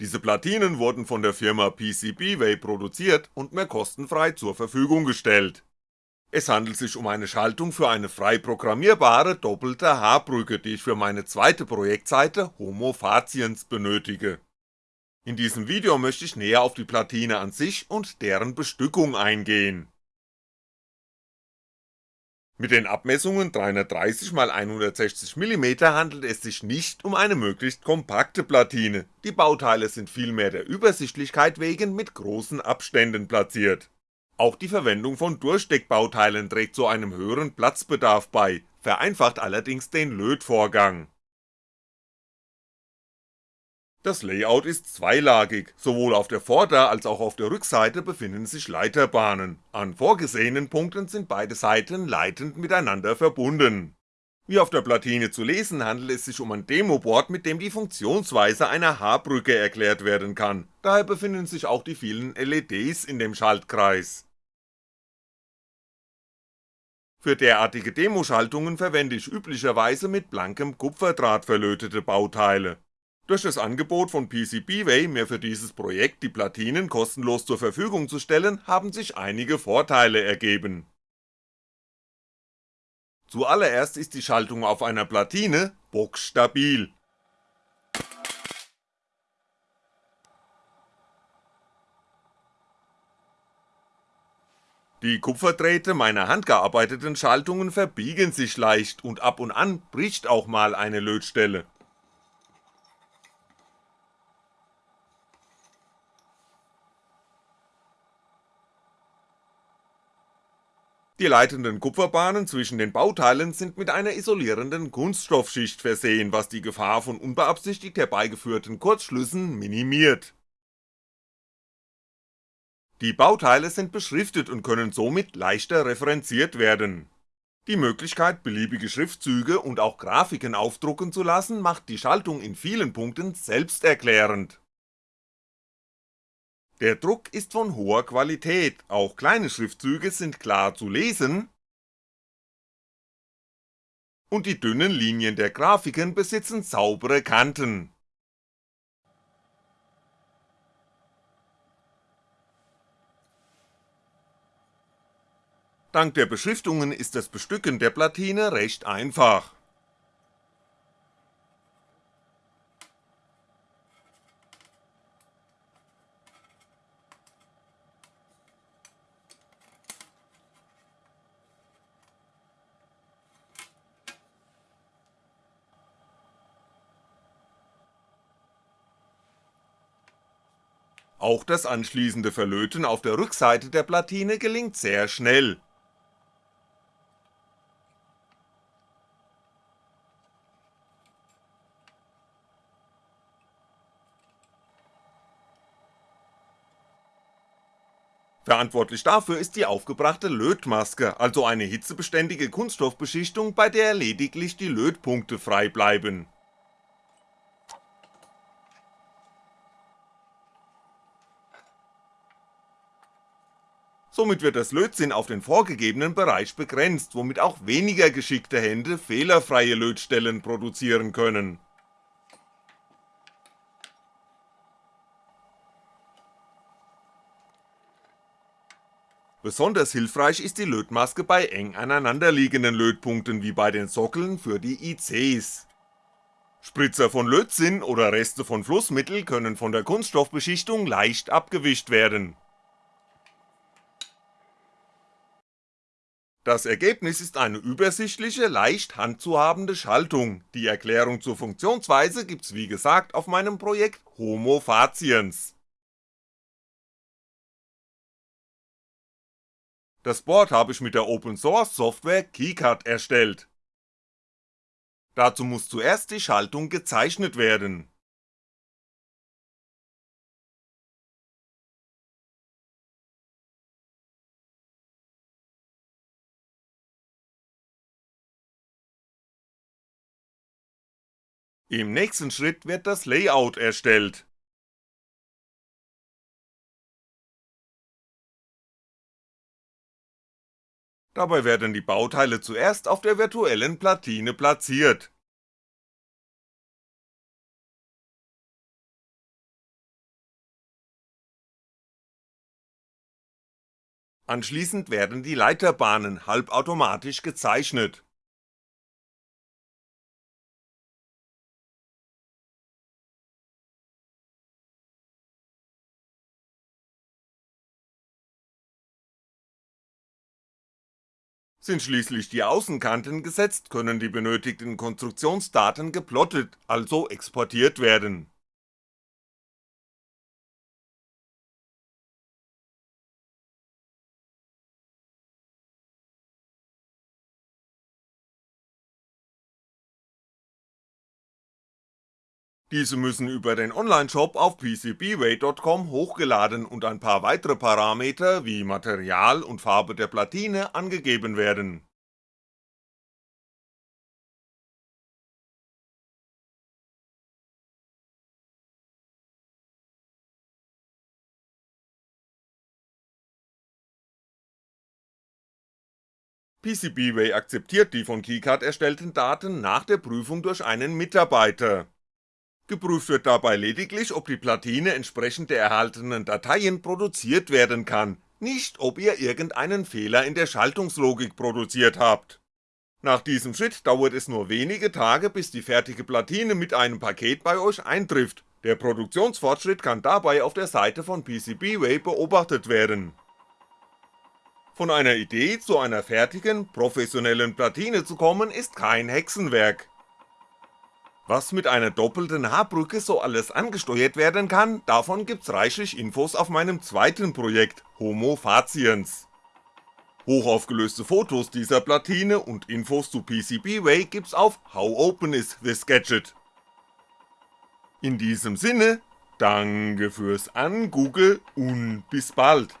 Diese Platinen wurden von der Firma PCBWay produziert und mir kostenfrei zur Verfügung gestellt. Es handelt sich um eine Schaltung für eine frei programmierbare doppelte H-Brücke, die ich für meine zweite Projektseite Homo Faciens benötige. In diesem Video möchte ich näher auf die Platine an sich und deren Bestückung eingehen mit den Abmessungen 330x160mm handelt es sich nicht um eine möglichst kompakte Platine, die Bauteile sind vielmehr der Übersichtlichkeit wegen mit großen Abständen platziert. Auch die Verwendung von Durchsteckbauteilen trägt zu einem höheren Platzbedarf bei, vereinfacht allerdings den Lötvorgang das Layout ist zweilagig, sowohl auf der Vorder- als auch auf der Rückseite befinden sich Leiterbahnen, an vorgesehenen Punkten sind beide Seiten leitend miteinander verbunden. Wie auf der Platine zu lesen handelt es sich um ein Demoboard, mit dem die Funktionsweise einer H-Brücke erklärt werden kann, daher befinden sich auch die vielen LEDs in dem Schaltkreis. Für derartige Demoschaltungen verwende ich üblicherweise mit blankem Kupferdraht verlötete Bauteile durch das Angebot von PCBWay mir für dieses Projekt die Platinen kostenlos zur Verfügung zu stellen, haben sich einige Vorteile ergeben. Zuallererst ist die Schaltung auf einer Platine bockstabil. Die Kupferdrähte meiner handgearbeiteten Schaltungen verbiegen sich leicht und ab und an bricht auch mal eine Lötstelle Die leitenden Kupferbahnen zwischen den Bauteilen sind mit einer isolierenden Kunststoffschicht versehen, was die Gefahr von unbeabsichtigt herbeigeführten Kurzschlüssen minimiert. Die Bauteile sind beschriftet und können somit leichter referenziert werden. Die Möglichkeit beliebige Schriftzüge und auch Grafiken aufdrucken zu lassen macht die Schaltung in vielen Punkten selbsterklärend der Druck ist von hoher Qualität, auch kleine Schriftzüge sind klar zu lesen. Und die dünnen Linien der Grafiken besitzen saubere Kanten. Dank der Beschriftungen ist das Bestücken der Platine recht einfach Auch das anschließende Verlöten auf der Rückseite der Platine gelingt sehr schnell. Verantwortlich dafür ist die aufgebrachte Lötmaske, also eine hitzebeständige Kunststoffbeschichtung, bei der lediglich die Lötpunkte frei bleiben somit wird das Lötzinn auf den vorgegebenen Bereich begrenzt, womit auch weniger geschickte Hände fehlerfreie Lötstellen produzieren können. Besonders hilfreich ist die Lötmaske bei eng aneinanderliegenden Lötpunkten wie bei den Sockeln für die ICs. Spritzer von Lötzinn oder Reste von Flussmittel können von der Kunststoffbeschichtung leicht abgewischt werden Das Ergebnis ist eine übersichtliche, leicht handzuhabende Schaltung, die Erklärung zur Funktionsweise gibt's wie gesagt auf meinem Projekt Homo Faciens. Das Board habe ich mit der Open Source Software KeyCut erstellt. Dazu muss zuerst die Schaltung gezeichnet werden Im nächsten Schritt wird das Layout erstellt Dabei werden die Bauteile zuerst auf der virtuellen Platine platziert. Anschließend werden die Leiterbahnen halbautomatisch gezeichnet Sind schließlich die Außenkanten gesetzt, können die benötigten Konstruktionsdaten geplottet, also exportiert werden. Diese müssen über den Onlineshop auf PCBWay.com hochgeladen und ein paar weitere Parameter wie Material und Farbe der Platine angegeben werden. PCBWay akzeptiert die von KeyCard erstellten Daten nach der Prüfung durch einen Mitarbeiter Geprüft wird dabei lediglich, ob die Platine entsprechend der erhaltenen Dateien produziert werden kann, nicht ob ihr irgendeinen Fehler in der Schaltungslogik produziert habt. Nach diesem Schritt dauert es nur wenige Tage, bis die fertige Platine mit einem Paket bei euch eintrifft, der Produktionsfortschritt kann dabei auf der Seite von PCBWay beobachtet werden. Von einer Idee zu einer fertigen, professionellen Platine zu kommen ist kein Hexenwerk, was mit einer doppelten H-Brücke so alles angesteuert werden kann, davon gibt's reichlich Infos auf meinem zweiten Projekt, Homo Faciens. Hochaufgelöste Fotos dieser Platine und Infos zu PCBWay gibt's auf How Open is this Gadget. In diesem Sinne, danke fürs Angoogle und bis bald.